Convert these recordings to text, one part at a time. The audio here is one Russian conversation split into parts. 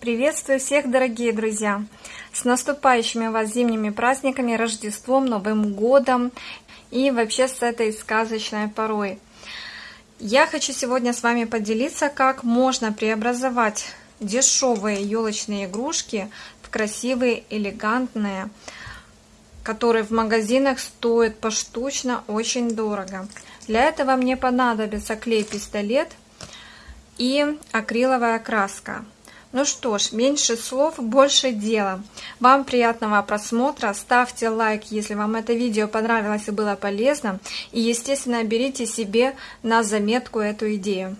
Приветствую всех, дорогие друзья! С наступающими вас зимними праздниками, Рождеством, Новым Годом и вообще с этой сказочной порой. Я хочу сегодня с вами поделиться, как можно преобразовать дешевые елочные игрушки в красивые, элегантные, которые в магазинах стоят поштучно очень дорого. Для этого мне понадобится клей-пистолет и акриловая краска. Ну что ж, меньше слов, больше дела. Вам приятного просмотра, ставьте лайк, если вам это видео понравилось и было полезно. И, естественно, берите себе на заметку эту идею.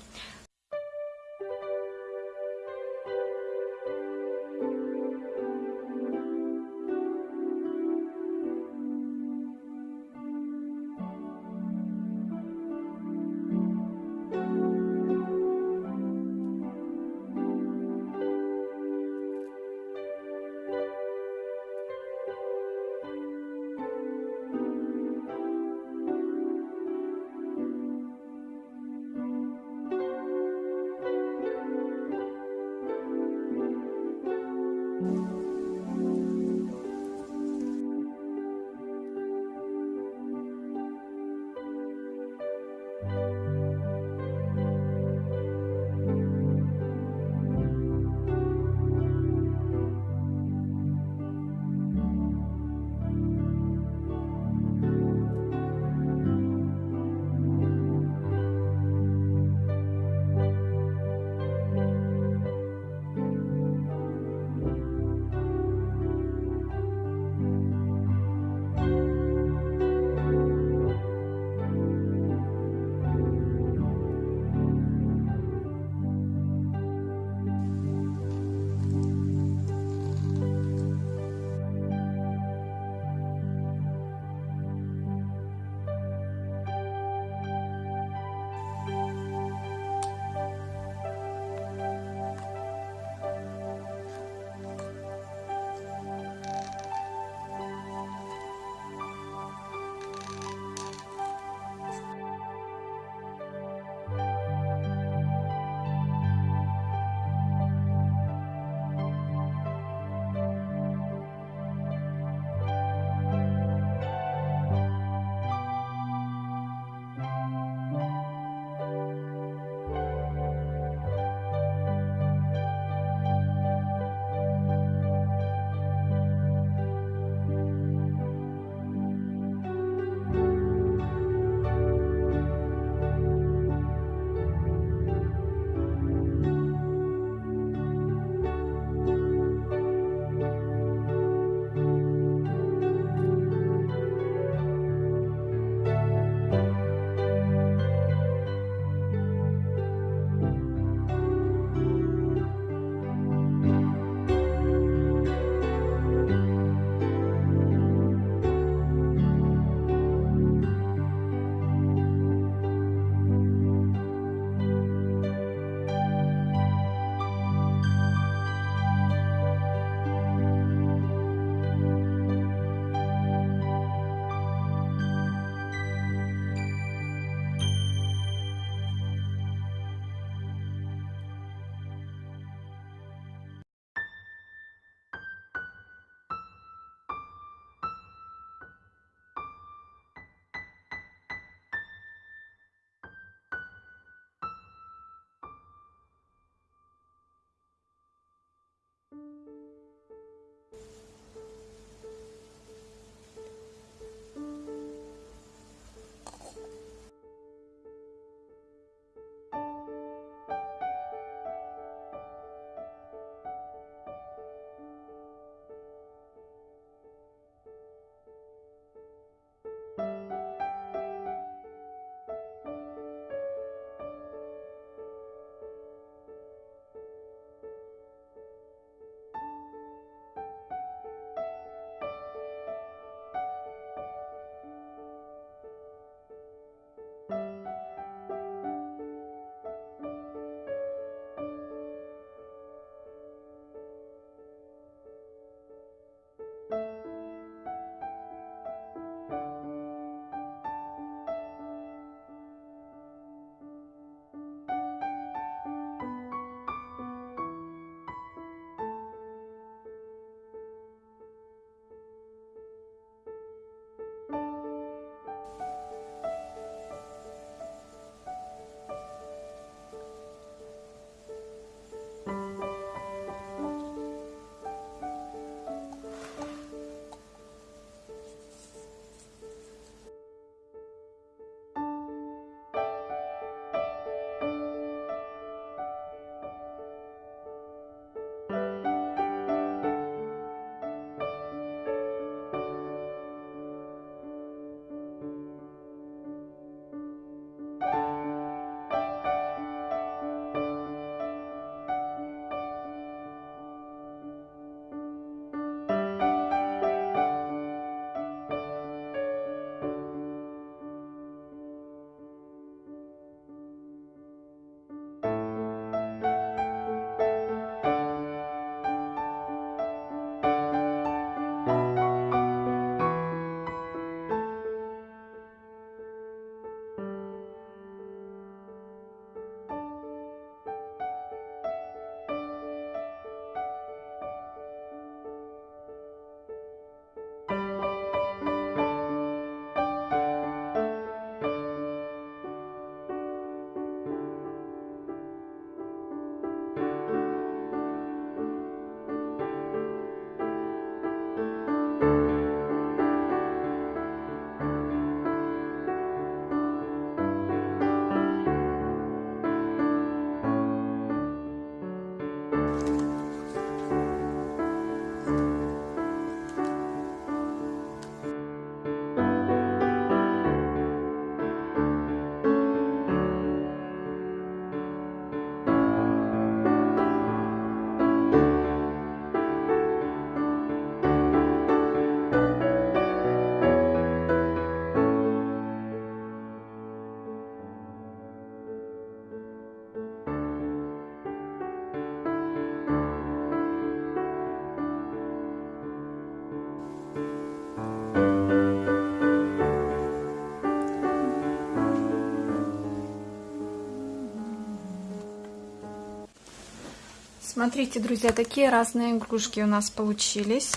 Смотрите, друзья, такие разные игрушки у нас получились.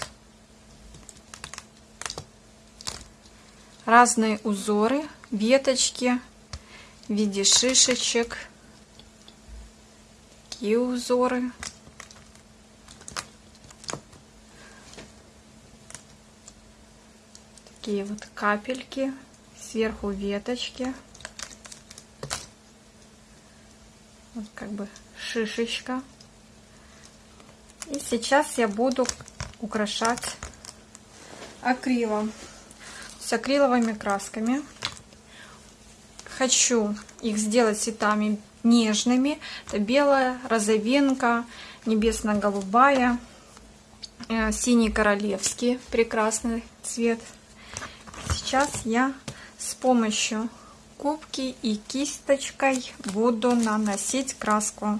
Разные узоры, веточки в виде шишечек. Такие узоры. Такие вот капельки. Сверху веточки. Вот как бы шишечка. Сейчас я буду украшать акрилом. С акриловыми красками. Хочу их сделать цветами нежными. Это белая, розовинка, небесно-голубая, э, синий королевский, прекрасный цвет. Сейчас я с помощью губки и кисточкой буду наносить краску.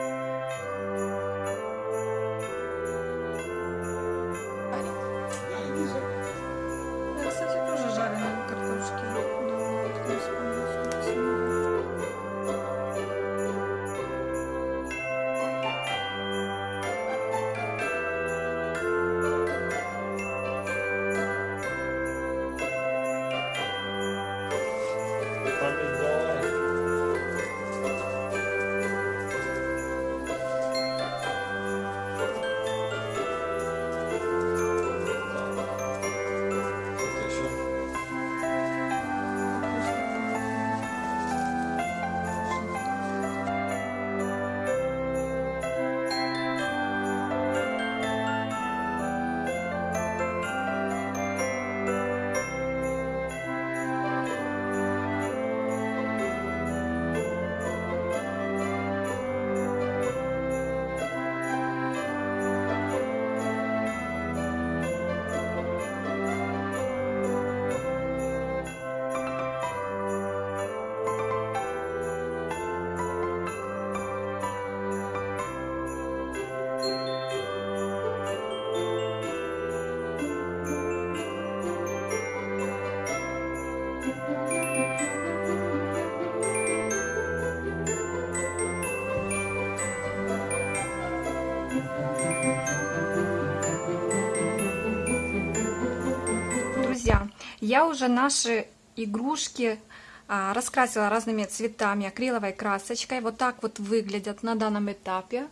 я уже наши игрушки а, раскрасила разными цветами, акриловой красочкой. Вот так вот выглядят на данном этапе.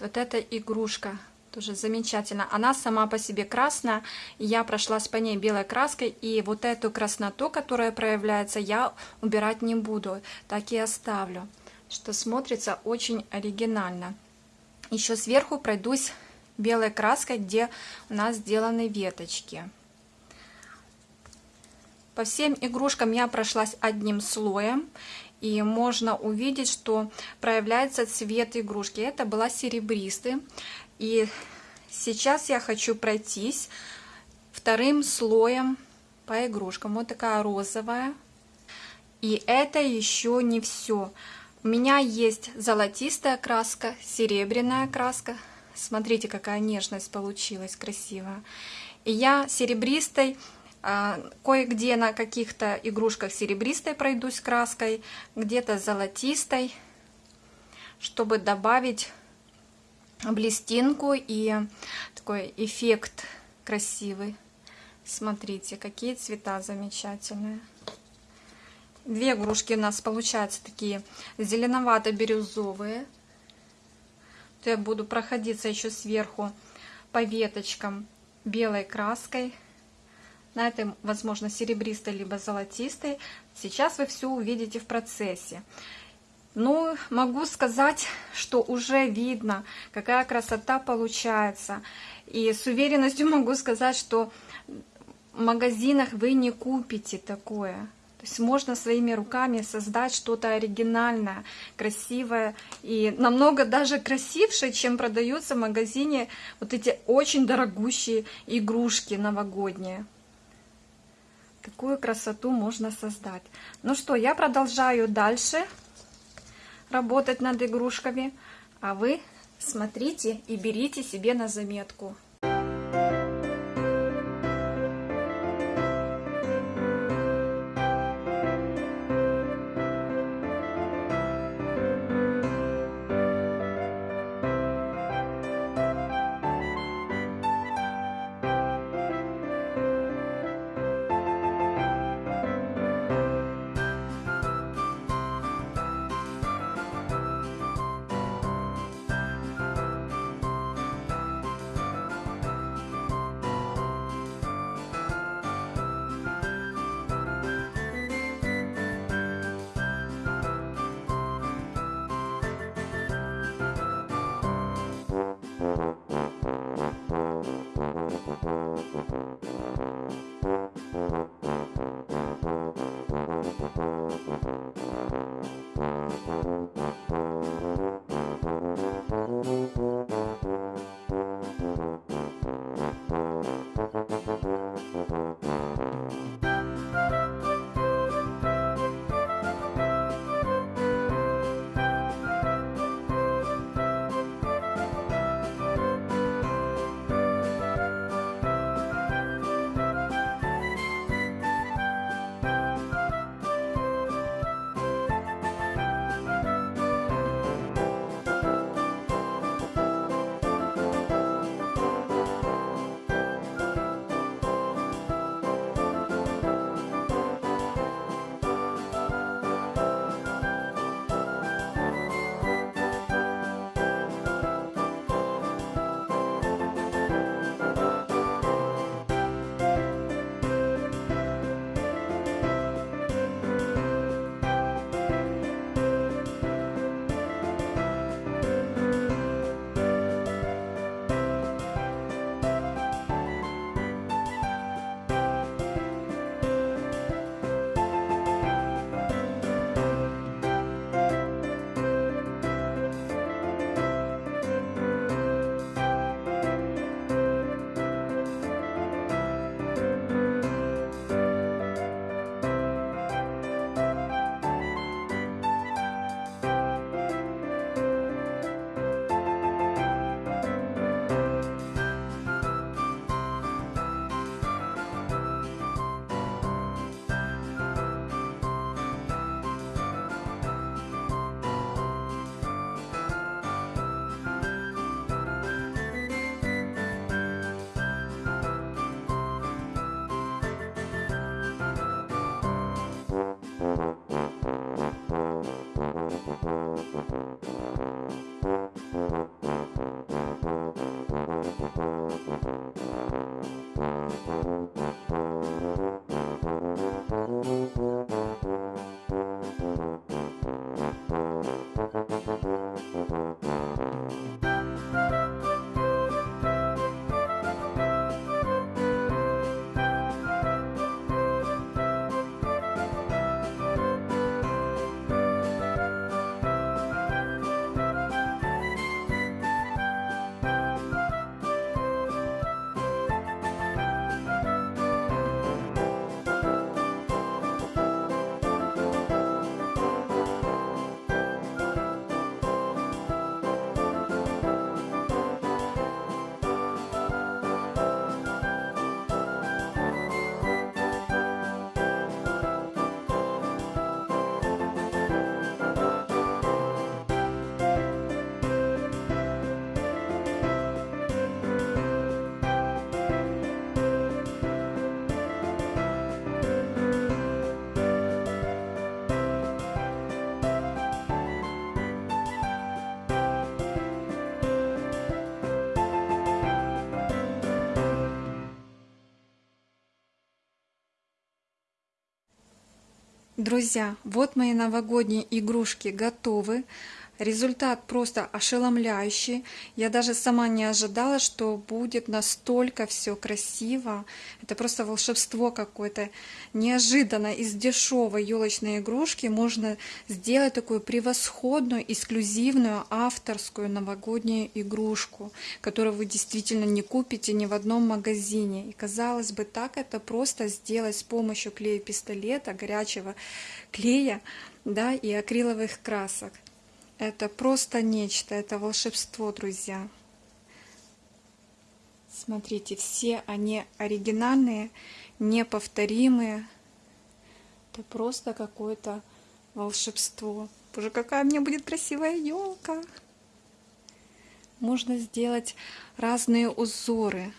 Вот эта игрушка тоже замечательно. Она сама по себе красная. Я прошлась по ней белой краской. И вот эту красноту, которая проявляется, я убирать не буду. Так и оставлю. Что смотрится очень оригинально. Еще сверху пройдусь белой краской, где у нас сделаны веточки. По всем игрушкам я прошлась одним слоем. И можно увидеть, что проявляется цвет игрушки. Это была серебристый. И сейчас я хочу пройтись вторым слоем по игрушкам. Вот такая розовая. И это еще не все. У меня есть золотистая краска, серебряная краска. Смотрите, какая нежность получилась красивая. И я серебристой кое-где на каких-то игрушках серебристой пройдусь краской, где-то золотистой, чтобы добавить блестинку и такой эффект красивый. Смотрите, какие цвета замечательные. Две игрушки у нас получаются такие зеленовато-бирюзовые. Я буду проходиться еще сверху по веточкам белой краской на этой, возможно, серебристой либо золотистой. Сейчас вы все увидите в процессе. Ну, могу сказать, что уже видно, какая красота получается. И с уверенностью могу сказать, что в магазинах вы не купите такое. То есть можно своими руками создать что-то оригинальное, красивое и намного даже красивше, чем продаются в магазине вот эти очень дорогущие игрушки новогодние. Такую красоту можно создать. Ну что, я продолжаю дальше работать над игрушками. А вы смотрите и берите себе на заметку. Thank you. Друзья, вот мои новогодние игрушки готовы. Результат просто ошеломляющий. Я даже сама не ожидала, что будет настолько все красиво. Это просто волшебство какое-то. Неожиданно из дешевой елочной игрушки можно сделать такую превосходную, эксклюзивную, авторскую новогоднюю игрушку, которую вы действительно не купите ни в одном магазине. И казалось бы, так это просто сделать с помощью клея-пистолета, горячего клея да, и акриловых красок. Это просто нечто, это волшебство, друзья. Смотрите, все они оригинальные, неповторимые. Это просто какое-то волшебство. Боже, какая у меня будет красивая елка! Можно сделать разные узоры.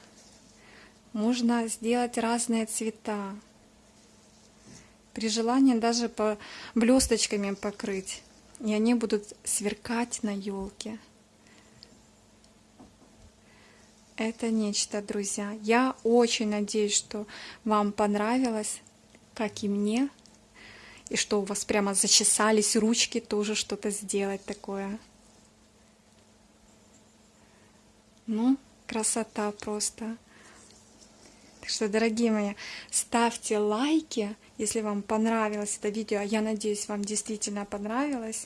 Можно сделать разные цвета. При желании даже по блесточками покрыть. И они будут сверкать на елке. Это нечто, друзья. Я очень надеюсь, что вам понравилось, как и мне. И что у вас прямо зачесались ручки тоже что-то сделать такое. Ну, красота просто. Так что, дорогие мои, ставьте лайки, если вам понравилось это видео. Я надеюсь, вам действительно понравилось.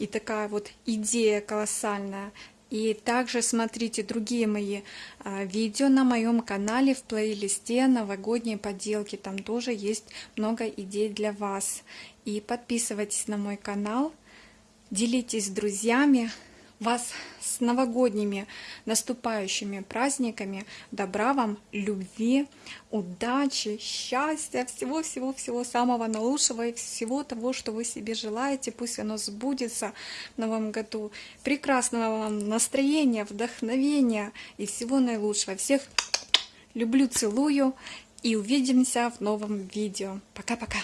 И такая вот идея колоссальная и также смотрите другие мои а, видео на моем канале в плейлисте новогодние поделки. Там тоже есть много идей для вас. И подписывайтесь на мой канал, делитесь с друзьями вас с новогодними наступающими праздниками. Добра вам, любви, удачи, счастья, всего-всего-всего самого наилучшего и всего того, что вы себе желаете. Пусть оно сбудется в новом году. Прекрасного вам настроения, вдохновения и всего наилучшего. Всех люблю, целую и увидимся в новом видео. Пока-пока!